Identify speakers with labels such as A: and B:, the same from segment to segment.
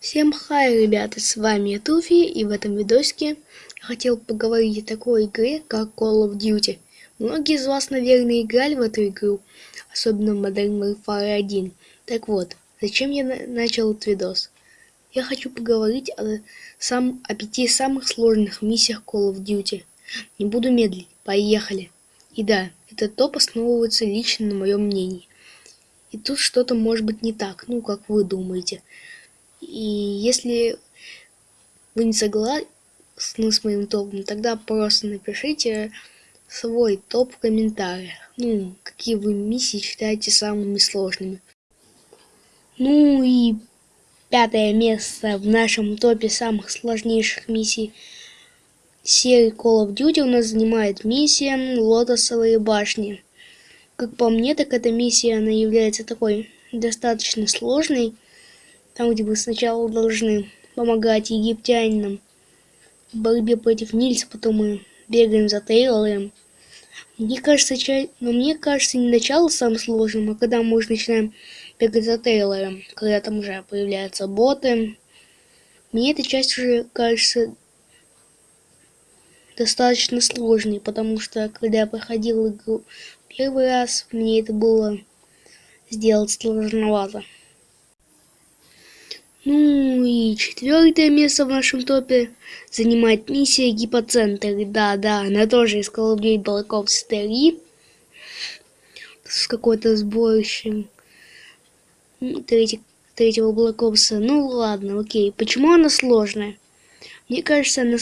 A: Всем хай, ребята, с вами Туфи, и в этом видосике я хотел поговорить о такой игре, как Call of Duty. Многие из вас, наверное, играли в эту игру, особенно в Modern Warfare 1. Так вот, зачем я на начал этот видос? Я хочу поговорить о, сам, о пяти самых сложных миссиях Call of Duty. Не буду медлить, поехали. И да, этот топ основывается лично на моем мнении. И тут что-то может быть не так, ну как вы думаете. И если вы не согласны с моим топом, тогда просто напишите свой топ в комментариях. Ну, какие вы миссии считаете самыми сложными. Ну и пятое место в нашем топе самых сложнейших миссий серии Call of Duty у нас занимает миссия Лотосовые башни. Как по мне, так эта миссия, она является такой достаточно сложной, там, где вы сначала должны помогать египтянинам в борьбе против Нильса, потом мы бегаем за Тейлором. Мне кажется, ча... но мне кажется, не начало самым сложным, а когда мы уже начинаем бегать за Тейлором, когда там уже появляются боты. Мне эта часть уже кажется достаточно сложной, потому что когда я проходил игру первый раз, мне это было сделать сложновато. Ну и четвертое место в нашем топе занимает миссия Гипоцентр. Да, да, она тоже из Call Black Ops 3. С какой-то сборищем третий, третьего Black Ops. Ну ладно, окей. Почему она сложная? Мне кажется, она,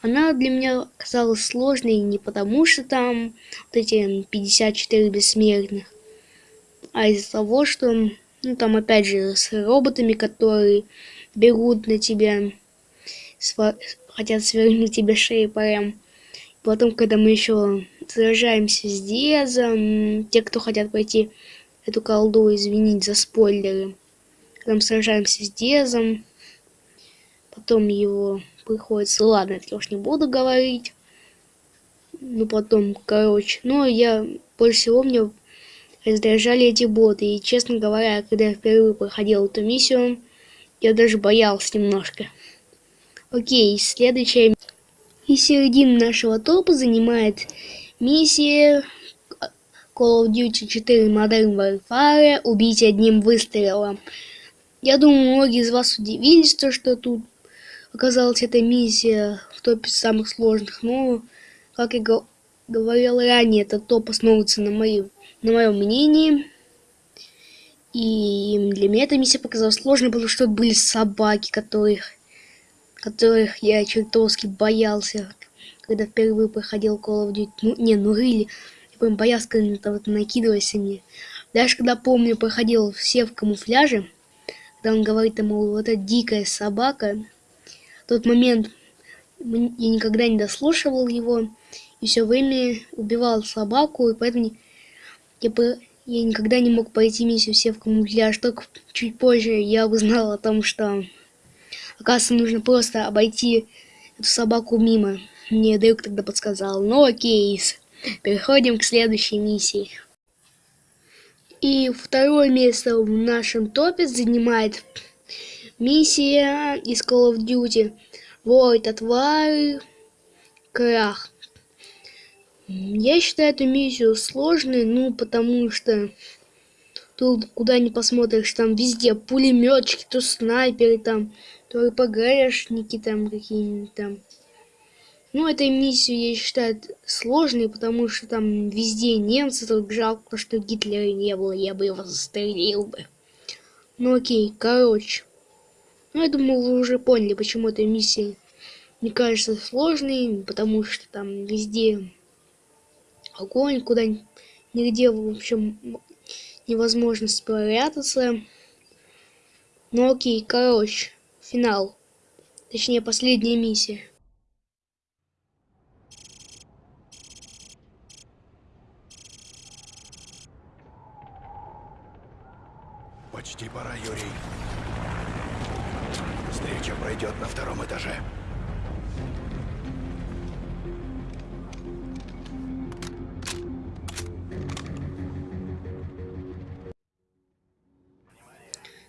A: она для меня казалась сложной не потому, что там вот эти 54 бессмертных, а из-за того, что ну, там опять же с роботами, которые бегут на тебя, сва хотят свернуть тебе шею прям. Потом, когда мы еще сражаемся с Диазом, те, кто хотят пройти эту колду, извинить за спойлеры. Когда мы сражаемся с Диазом, потом его приходится... Ладно, это я уж не буду говорить. Ну, потом, короче. Но я больше всего мне раздражали эти боты. И, честно говоря, когда я впервые проходил эту миссию, я даже боялся немножко. Окей, следующая. И середину нашего топа занимает миссия Call of Duty 4 Modern Warfare «Убить одним выстрелом». Я думаю, многие из вас удивились, то, что тут оказалась эта миссия в топе самых сложных, но, как я говорил ранее, этот топ основывается на моем на моем мнении. И для меня эта миссия показалась сложной, потому что были собаки, которых, которых я чертовски боялся, когда впервые проходил Call of Duty. Ну, не, ну really, я прям боялся, когда там вот накидывались они. Даже когда, помню, проходил все в камуфляже, когда он говорит ему, вот эта дикая собака, тот момент я никогда не дослушивал его, и все время убивал собаку, и поэтому я бы я никогда не мог пройти миссию все в камуфляж, только чуть позже я узнал о том, что оказывается нужно просто обойти эту собаку мимо. Мне Дрюк тогда подсказал. Ну окей, переходим к следующей миссии. И второе место в нашем топе занимает миссия из Call of Duty Void Отвар Крах. Я считаю эту миссию сложной, ну, потому что тут куда ни посмотришь, там везде пулеметчики, то снайперы там, то РПГшники там какие-нибудь там. Ну, этой миссию я считаю сложной, потому что там везде немцы, только жалко, что Гитлера не было, я бы его застрелил бы. Ну окей, короче. Ну, я думаю, вы уже поняли, почему эта миссия мне кажется сложной, потому что там везде огонь, куда нигде, в общем, невозможно спрятаться. Ну окей, короче, финал. Точнее, последняя миссия.
B: Почти пора, Юрий. Встреча пройдет на втором этаже.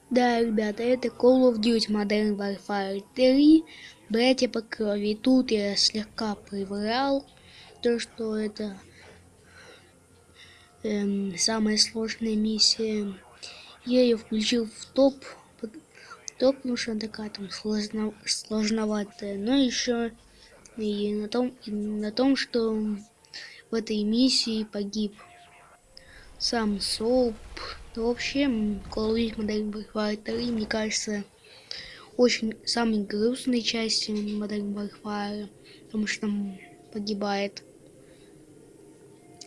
A: Да, ребята, это Call of Duty Modern Warfare 3, братья по крови. Тут я слегка приврал, то, что это эм, самая сложная миссия. Я ее включил в топ, топ, потому что она такая там сложно, сложноватая. Но еще и на том, и на том, что в этой миссии погиб сам Соуп. Ну, вообще, Duty Modern Warfare 3, мне кажется, очень самой грустной частью Modern Warfare, потому что там погибает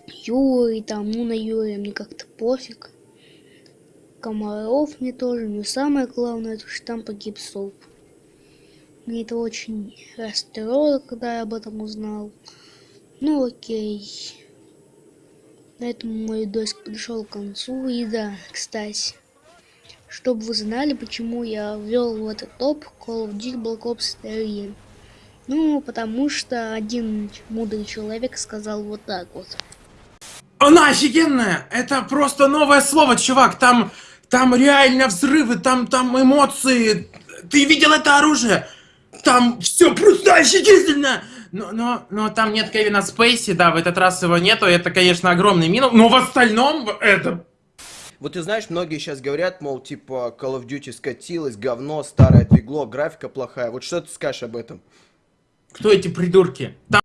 A: Юрий, там, ну, на Юрия мне как-то пофиг. Комаров мне тоже, но самое главное, то, что там погиб Соуп. Мне это очень расстроило, когда я об этом узнал. Ну, окей. На этом мой видосик подошел к концу. И да, кстати, чтобы вы знали, почему я ввел в этот топ Call of Duty Black Ops 3. Ну, потому что один мудрый человек сказал вот так вот.
C: Она офигенная! Это просто новое слово, чувак. Там, там реально взрывы, там, там эмоции. Ты видел это оружие? Там все просто офигительно! Но, но, но там нет Кевина Спейси, да, в этот раз его нету. Это, конечно, огромный минус. Но в остальном это
D: Вот ты знаешь, многие сейчас говорят, мол, типа, Call of Duty скатилась, говно, старое двигло, графика плохая. Вот что ты скажешь об этом?
C: Кто эти придурки? Там